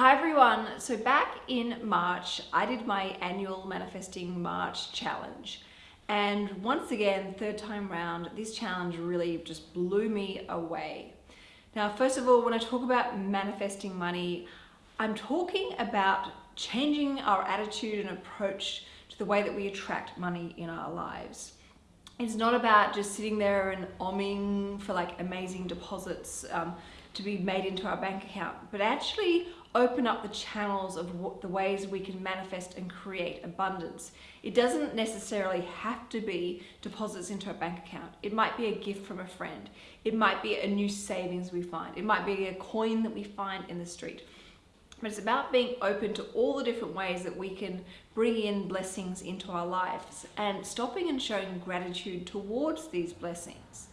Hi everyone, so back in March I did my annual Manifesting March challenge and once again, third time round, this challenge really just blew me away. Now first of all, when I talk about manifesting money, I'm talking about changing our attitude and approach to the way that we attract money in our lives. It's not about just sitting there and omming for like amazing deposits um, to be made into our bank account, but actually open up the channels of what, the ways we can manifest and create abundance. It doesn't necessarily have to be deposits into a bank account. It might be a gift from a friend. It might be a new savings we find. It might be a coin that we find in the street. But it's about being open to all the different ways that we can bring in blessings into our lives and stopping and showing gratitude towards these blessings.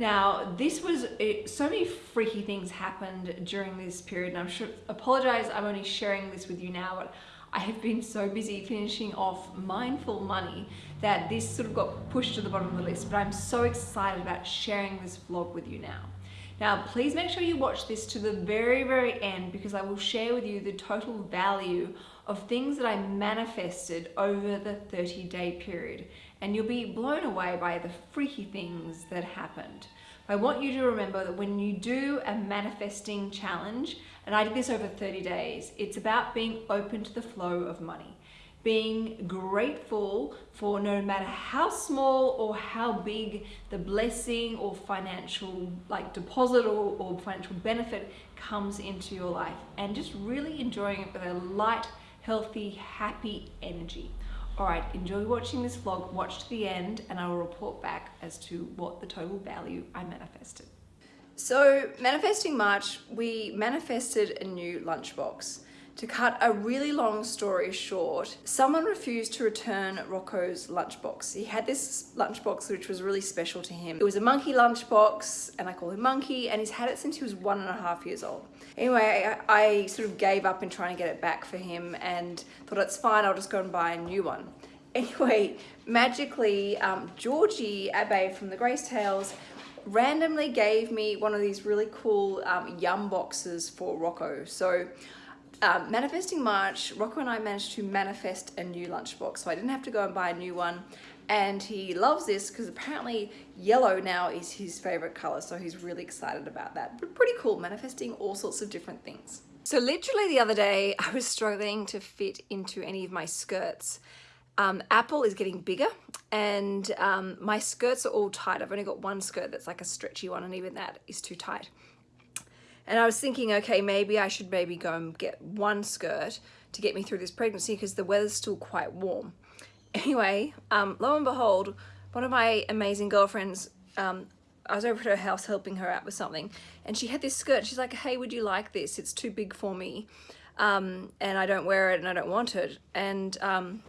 Now, this was, it, so many freaky things happened during this period, and I'm sure, apologize, I'm only sharing this with you now, but I have been so busy finishing off Mindful Money that this sort of got pushed to the bottom of the list, but I'm so excited about sharing this vlog with you now. Now, please make sure you watch this to the very, very end because I will share with you the total value of things that I manifested over the 30 day period and you'll be blown away by the freaky things that happened. I want you to remember that when you do a manifesting challenge, and I did this over 30 days, it's about being open to the flow of money. Being grateful for no matter how small or how big the blessing or financial like deposit or, or financial benefit comes into your life and just really enjoying it with a light, healthy, happy energy. All right, enjoy watching this vlog, watch to the end, and I will report back as to what the total value I manifested. So manifesting March, we manifested a new lunchbox. To cut a really long story short, someone refused to return Rocco's lunchbox. He had this lunchbox which was really special to him. It was a monkey lunchbox and I call him Monkey and he's had it since he was one and a half years old. Anyway, I, I sort of gave up in trying to get it back for him and thought it's fine, I'll just go and buy a new one. Anyway, magically, um, Georgie Abay from the Grace Tales randomly gave me one of these really cool um, yum boxes for Rocco. So um, manifesting March, Rocco and I managed to manifest a new lunchbox. So I didn't have to go and buy a new one. And he loves this because apparently yellow now is his favorite color. So he's really excited about that. But pretty cool, manifesting all sorts of different things. So literally the other day, I was struggling to fit into any of my skirts. Um, Apple is getting bigger and um, my skirts are all tight. I've only got one skirt that's like a stretchy one and even that is too tight. And I was thinking, okay, maybe I should maybe go and get one skirt to get me through this pregnancy because the weather's still quite warm. Anyway, um, lo and behold, one of my amazing girlfriends, um, I was over at her house helping her out with something and she had this skirt. She's like, hey, would you like this? It's too big for me. Um, and I don't wear it and I don't want it. And um,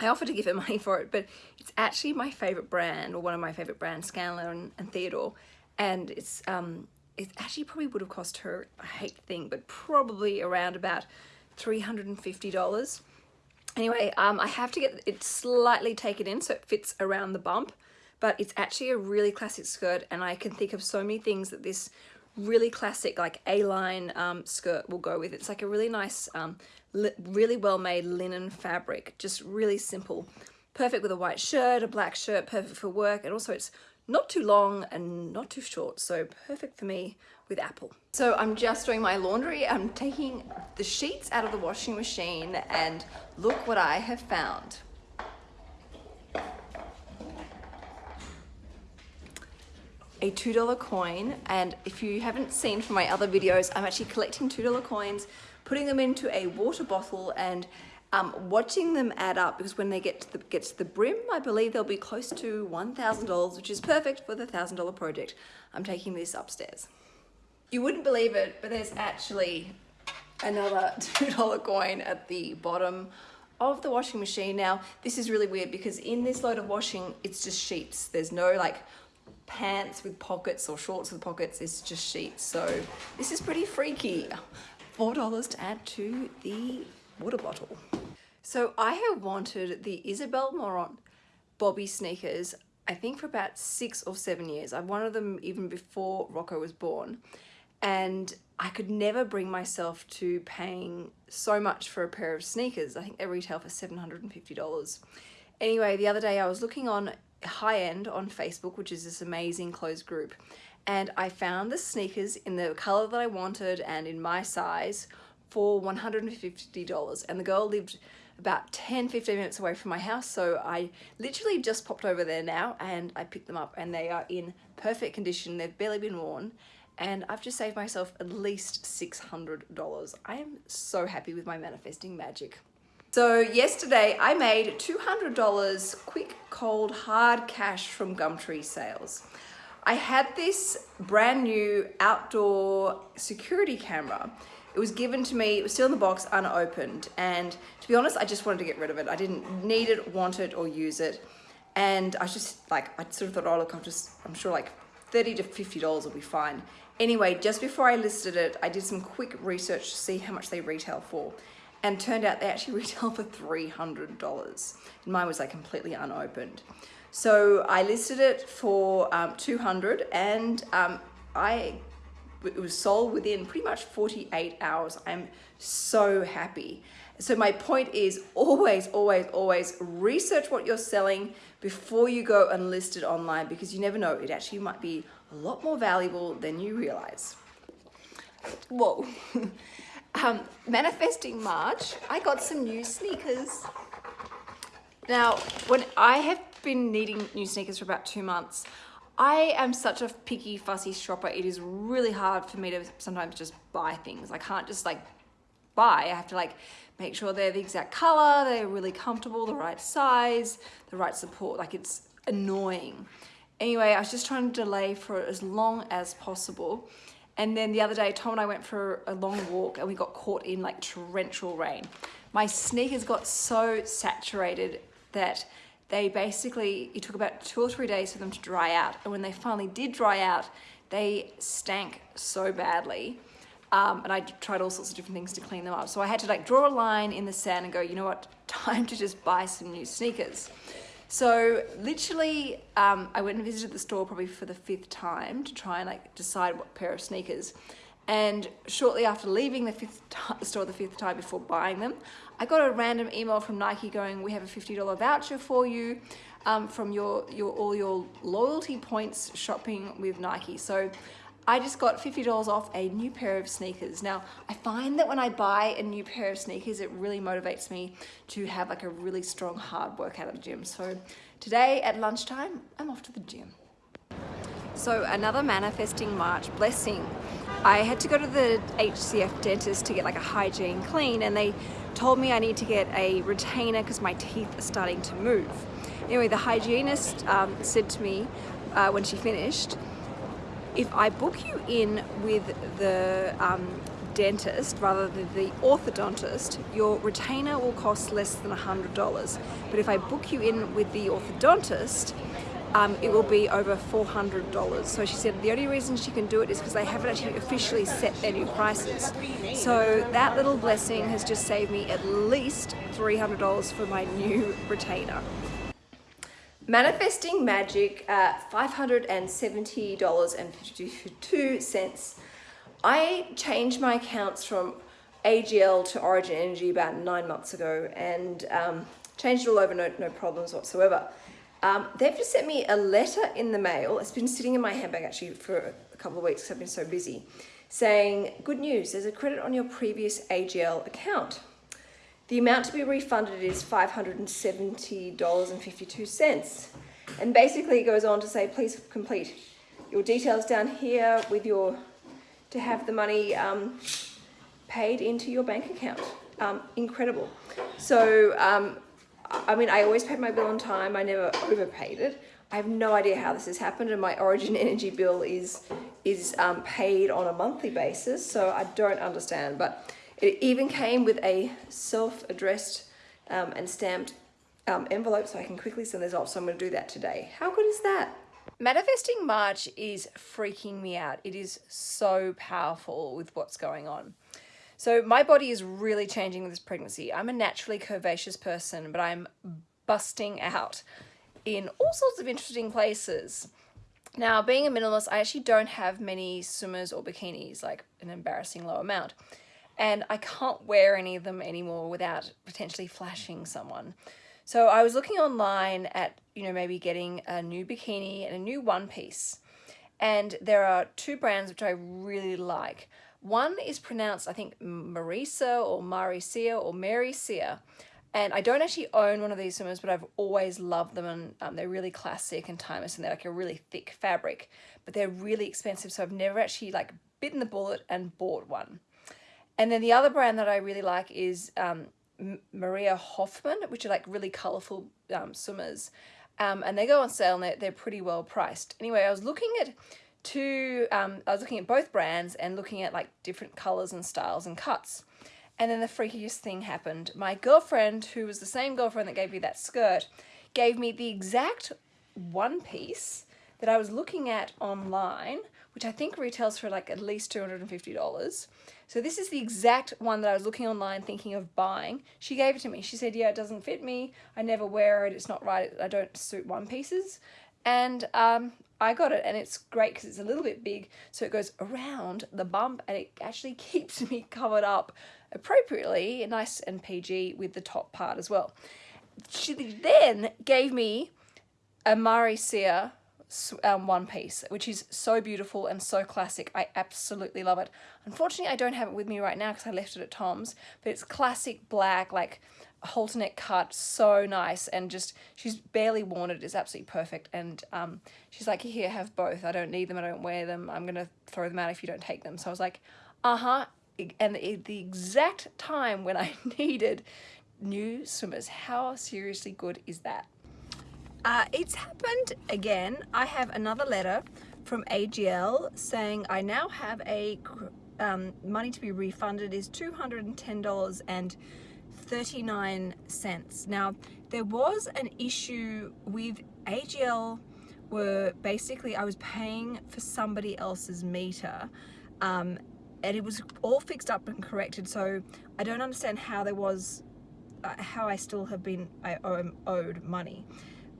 I offered to give her money for it, but it's actually my favorite brand or one of my favorite brands, Scanlan and, Theodore. And it's, um, it actually probably would have cost her, I hate to think, but probably around about $350. Anyway, um, I have to get it slightly taken in so it fits around the bump, but it's actually a really classic skirt and I can think of so many things that this really classic like A-line um, skirt will go with. It's like a really nice, um, really well-made linen fabric, just really simple. Perfect with a white shirt, a black shirt, perfect for work, and also it's not too long and not too short, so perfect for me with Apple. So I'm just doing my laundry. I'm taking the sheets out of the washing machine and look what I have found. a $2 coin and if you haven't seen from my other videos I'm actually collecting $2 coins putting them into a water bottle and um, watching them add up because when they get to the, get to the brim I believe they'll be close to $1,000 which is perfect for the $1,000 project I'm taking this upstairs you wouldn't believe it but there's actually another $2 coin at the bottom of the washing machine now this is really weird because in this load of washing it's just sheets there's no like pants with pockets or shorts with pockets It's just sheets. So this is pretty freaky. $4 to add to the water bottle. So I have wanted the Isabel Marant Bobby sneakers, I think for about six or seven years. I've wanted them even before Rocco was born. and I could never bring myself to paying so much for a pair of sneakers. I think they retail for $750. Anyway, the other day I was looking on high end on Facebook, which is this amazing closed group, and I found the sneakers in the color that I wanted and in my size for $150 and the girl lived about 10 15 minutes away from my house so I literally just popped over there now and I picked them up and they are in perfect condition. They've barely been worn and I've just saved myself at least $600 I am so happy with my manifesting magic. So yesterday I made $200 quick cold hard cash from Gumtree sales. I had this brand new outdoor security camera it was given to me, it was still in the box unopened. And to be honest, I just wanted to get rid of it. I didn't need it, want it, or use it. And I just like, I sort of thought, oh look, I'm just, I'm sure like 30 to $50 will be fine. Anyway, just before I listed it, I did some quick research to see how much they retail for. And turned out they actually retail for $300. And mine was like completely unopened. So I listed it for um, 200 and um, I it was sold within pretty much 48 hours. I'm so happy. So my point is always, always, always research what you're selling before you go and list it online because you never know, it actually might be a lot more valuable than you realize. Whoa. um, manifesting March, I got some new sneakers. Now, when I have been needing new sneakers for about two months, I am such a picky, fussy shopper. It is really hard for me to sometimes just buy things. I can't just like buy. I have to like make sure they're the exact color, they're really comfortable, the right size, the right support. Like it's annoying. Anyway, I was just trying to delay for as long as possible. And then the other day, Tom and I went for a long walk and we got caught in like torrential rain. My sneakers got so saturated that they basically, it took about two or three days for them to dry out. And when they finally did dry out, they stank so badly. Um, and I tried all sorts of different things to clean them up. So I had to like draw a line in the sand and go, you know what, time to just buy some new sneakers. So literally, um, I went and visited the store probably for the fifth time to try and like decide what pair of sneakers. And shortly after leaving the fifth store the fifth time before buying them, I got a random email from Nike going, we have a $50 voucher for you um, from your, your all your loyalty points shopping with Nike. So I just got $50 off a new pair of sneakers. Now, I find that when I buy a new pair of sneakers, it really motivates me to have like a really strong hard workout at the gym. So today at lunchtime, I'm off to the gym. So another manifesting March blessing. I had to go to the HCF dentist to get like a hygiene clean and they told me I need to get a retainer because my teeth are starting to move. Anyway, the hygienist um, said to me uh, when she finished, if I book you in with the um, dentist rather than the orthodontist, your retainer will cost less than $100. But if I book you in with the orthodontist, um, it will be over $400. So she said the only reason she can do it is because they haven't actually officially set their new prices. So that little blessing has just saved me at least $300 for my new retainer. Manifesting Magic at $570.52. I changed my accounts from AGL to Origin Energy about nine months ago and um, changed it all over, no, no problems whatsoever. Um, they've just sent me a letter in the mail. It's been sitting in my handbag actually for a couple of weeks because I've been so busy. Saying, good news, there's a credit on your previous AGL account. The amount to be refunded is $570.52. And basically it goes on to say, please complete your details down here with your, to have the money um, paid into your bank account. Um, incredible. So um, I mean, I always paid my bill on time. I never overpaid it. I have no idea how this has happened and my Origin Energy bill is, is um, paid on a monthly basis, so I don't understand. But it even came with a self-addressed um, and stamped um, envelope so I can quickly send this off, so I'm going to do that today. How good is that? Manifesting March is freaking me out. It is so powerful with what's going on. So my body is really changing with this pregnancy. I'm a naturally curvaceous person, but I'm busting out in all sorts of interesting places. Now, being a minimalist, I actually don't have many swimmers or bikinis, like an embarrassing low amount. And I can't wear any of them anymore without potentially flashing someone. So I was looking online at, you know, maybe getting a new bikini and a new one piece. And there are two brands which I really like. One is pronounced, I think, Marisa or Maricia or Maricia. And I don't actually own one of these swimmers, but I've always loved them and um, they're really classic and timeless and they're like a really thick fabric, but they're really expensive. So I've never actually like bitten the bullet and bought one. And then the other brand that I really like is um, Mara Hoffman, which are like really colorful um, swimmers. Um, and they go on sale and they're, they're pretty well priced. Anyway, I was looking at two, um, I was looking at both brands and looking at like different colors and styles and cuts. And then the freakiest thing happened. My girlfriend, who was the same girlfriend that gave me that skirt, gave me the exact one piece that I was looking at online, which I think retails for like at least $250. So this is the exact one that I was looking online thinking of buying. She gave it to me. She said, yeah, it doesn't fit me. I never wear it. It's not right. I don't suit one pieces. And um, I got it and it's great because it's a little bit big. So it goes around the bump and it actually keeps me covered up appropriately, nice and PG with the top part as well. She then gave me a Marysia um, one piece, which is so beautiful and so classic. I absolutely love it. Unfortunately, I don't have it with me right now because I left it at Tom's, but it's classic black, like halter neck cut, so nice, and just, she's barely worn it, it's absolutely perfect, and um, she's like, here, have both, I don't need them, I don't wear them, I'm gonna throw them out if you don't take them, so I was like, uh-huh, and the, the exact time when I needed new swimmers, how seriously good is that? Uh, it's happened again. I have another letter from AGL saying I now have a um, money to be refunded is $210 and 39 cents. Now, there was an issue with AGL were basically I was paying for somebody else's meter um, and it was all fixed up and corrected so I don't understand how there was uh, how I still have been I owed money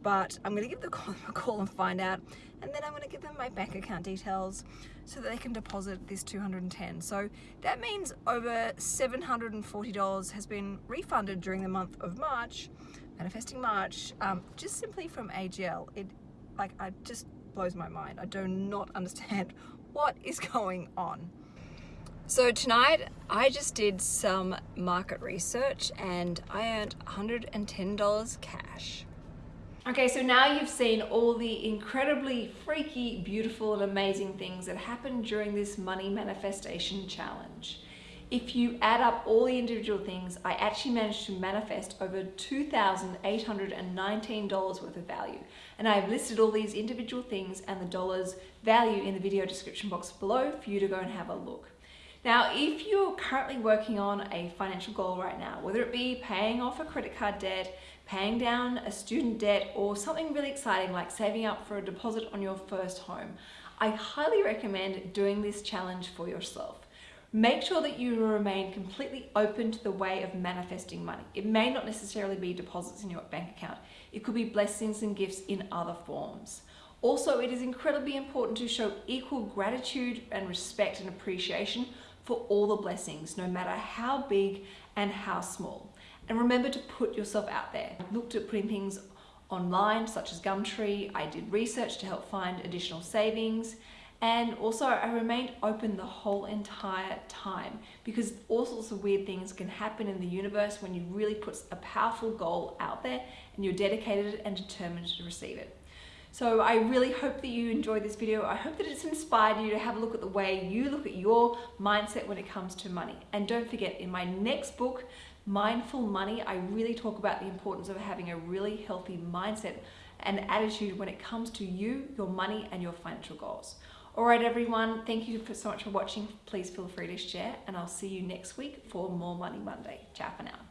but I'm gonna give the call, a call and find out and then I'm gonna give them my bank account details so that they can deposit this 210 so that means over $740 has been refunded during the month of March manifesting March um, just simply from AGL it like I just blows my mind. I do not understand what is going on. So tonight I just did some market research and I earned $110 cash Okay, so now you've seen all the incredibly freaky, beautiful and amazing things that happened during this money manifestation challenge. If you add up all the individual things, I actually managed to manifest over $2,819 worth of value. And I've listed all these individual things and the dollars value in the video description box below for you to go and have a look. Now, if you're currently working on a financial goal right now, whether it be paying off a credit card debt, paying down a student debt, or something really exciting like saving up for a deposit on your first home, I highly recommend doing this challenge for yourself. Make sure that you remain completely open to the way of manifesting money. It may not necessarily be deposits in your bank account. It could be blessings and gifts in other forms. Also, it is incredibly important to show equal gratitude and respect and appreciation for all the blessings, no matter how big and how small. And remember to put yourself out there. I looked at putting things online, such as Gumtree. I did research to help find additional savings. And also I remained open the whole entire time because all sorts of weird things can happen in the universe when you really put a powerful goal out there and you're dedicated and determined to receive it. So I really hope that you enjoyed this video. I hope that it's inspired you to have a look at the way you look at your mindset when it comes to money. And don't forget, in my next book, Mindful Money, I really talk about the importance of having a really healthy mindset and attitude when it comes to you, your money, and your financial goals. All right, everyone, thank you so much for watching. Please feel free to share, and I'll see you next week for more Money Monday. Ciao for now.